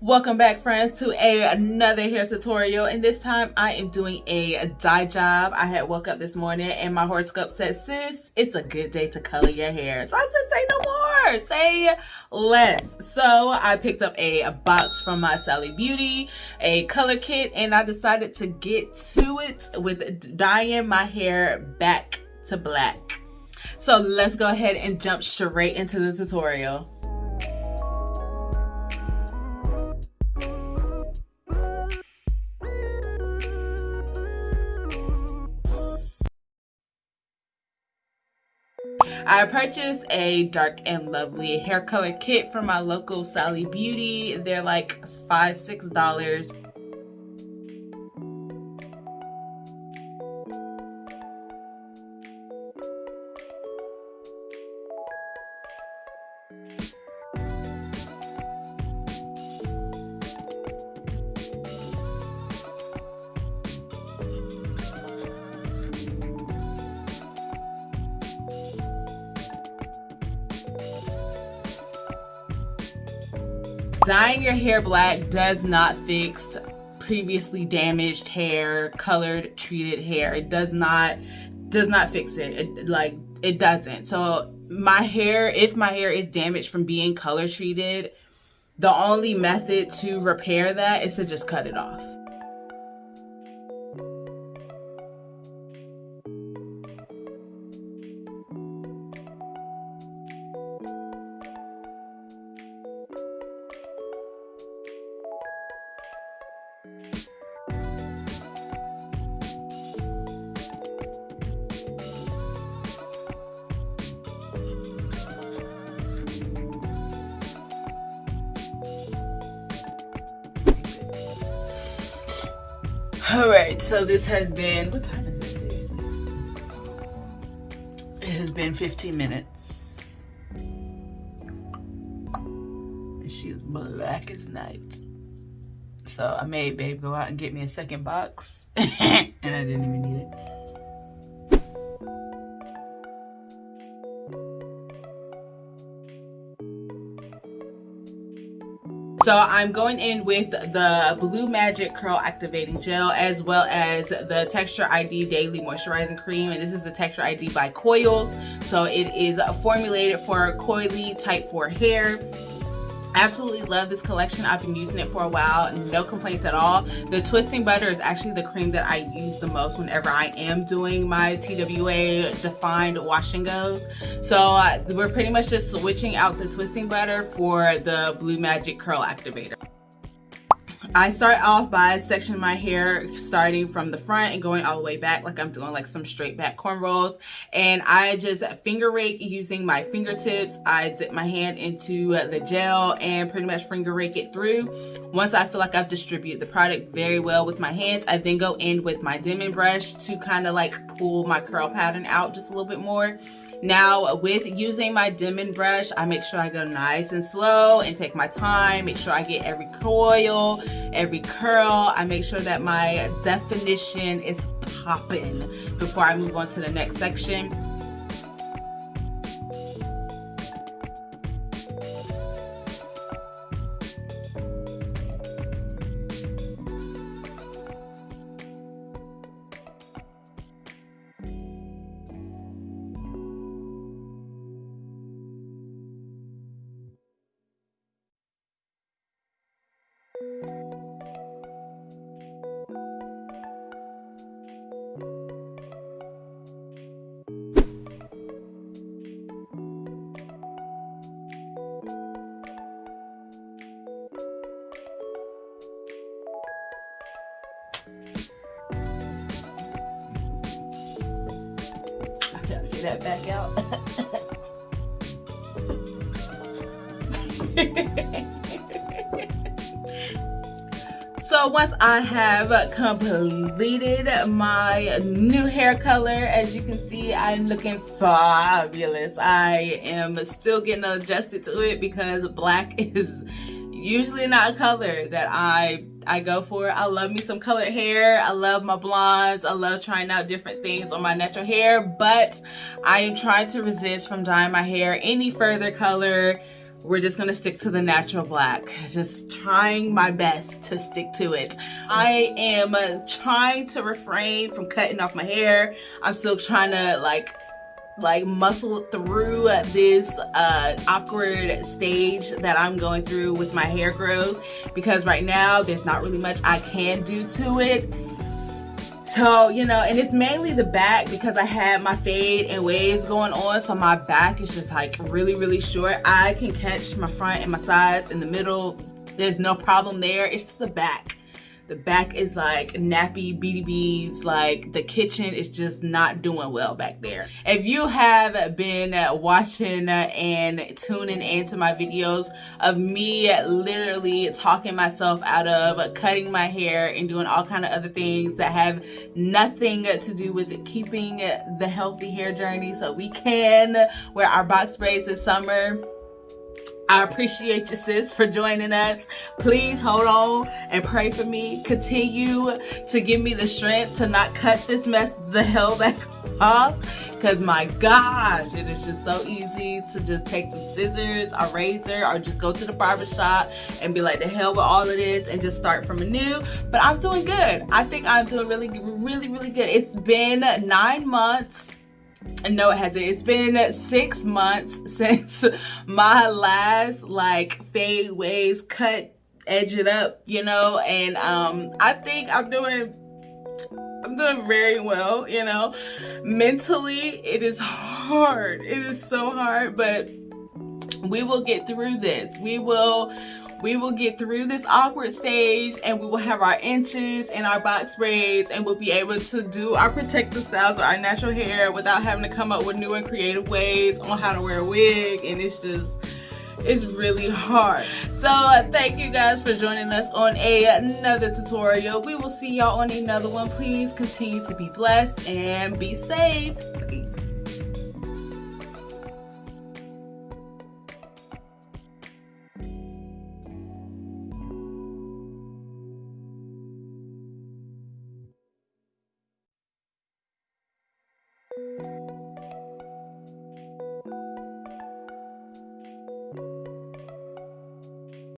welcome back friends to a, another hair tutorial. And this time i am doing a dye job. I had woke up this morning and my horoscope said sis it's a good day to color your hair. So i said say no more. Say less. So i picked up a, a box from my sally beauty a color kit and i decided to get to it with dyeing my hair back to black. So let's go ahead and jump straight into the tutorial I purchased a dark and lovely hair color kit from my local Sally Beauty. They're like five, six dollars. Dyeing your hair black does not fix previously damaged hair colored treated hair. It does not does not fix it. it like it doesn't. So my hair if my hair is damaged from being color treated the only method to repair that is to just cut it off all right so this has been what time is it? It has been 15 minutes. And she is black as night. So i made babe go out and get me a second box. And i didn't even need So I'm going in with the Blue Magic Curl Activating Gel as well as the Texture ID Daily Moisturizing Cream. And this is the Texture ID by Coils. So it is formulated for coily type 4 hair absolutely love this collection. I've been using it for a while. No complaints at all. The twisting butter is actually the cream that i use the most whenever i am doing my twa defined wash and goes. So uh, we're pretty much just switching out the twisting butter for the blue magic curl activator I start off by sectioning my hair starting from the front and going all the way back like I'm doing like some straight back cornrows. And I just finger rake using my fingertips. I dip my hand into the gel and pretty much finger rake it through. Once I feel like I've distributed the product very well with my hands I then go in with my Denman brush to kind of like pull my curl pattern out just a little bit more. Now with using my Denman brush, I make sure I go nice and slow and take my time, make sure I get every coil, every curl. I make sure that my definition is popping before I move on to the next section. That back out. so once I have completed my new hair color, as you can see, I'm looking fabulous. I am still getting adjusted to it because black is usually not a color that I I go for. I love me some colored hair. I love my blondes. I love trying out different things on my natural hair, but I am trying to resist from dyeing my hair any further color we're just gonna stick to the natural black. Just trying my best to stick to it. I am trying to refrain from cutting off my hair. I'm still trying to like like muscle through this uh, awkward stage that I'm going through with my hair growth because right now there's not really much I can do to it. So, you know, and it's mainly the back because I had my fade and waves going on. So my back is just like really, really short. I can catch my front and my sides in the middle. There's no problem there. It's just the back the back is like nappy BDBs. Like the kitchen is just not doing well back there. If you have been watching and tuning into my videos of me literally talking myself out of cutting my hair and doing all kind of other things that have nothing to do with keeping the healthy hair journey so we can wear our box braids this summer I appreciate you, sis, for joining us. Please hold on and pray for me. Continue to give me the strength to not cut this mess the hell back off. Because my gosh, it is just so easy to just take some scissors, a razor, or just go to the barber shop and be like, the hell with all of this and just start from anew. But I'm doing good. I think I'm doing really, really, really good. It's been nine months no it hasn't. It's been six months since my last like fade waves cut edge it up you know? And um i think i'm doing i'm doing very well you know? Mentally it is hard. It is so hard but we will get through this. We will we will get through this awkward stage and we will have our inches and our box braids and we'll be able to do our protective styles with our natural hair without having to come up with new and creative ways on how to wear a wig. And it's just it's really hard. So uh, thank you guys for joining us on a, another tutorial. We will see y'all on another one. Please continue to be blessed and be safe. Peace.